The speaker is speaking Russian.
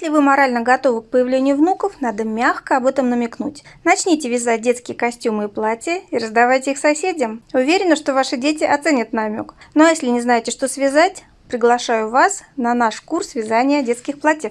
Если вы морально готовы к появлению внуков, надо мягко об этом намекнуть. Начните вязать детские костюмы и платья и раздавайте их соседям. Уверена, что ваши дети оценят намек. Ну а если не знаете, что связать, приглашаю вас на наш курс вязания детских платьев.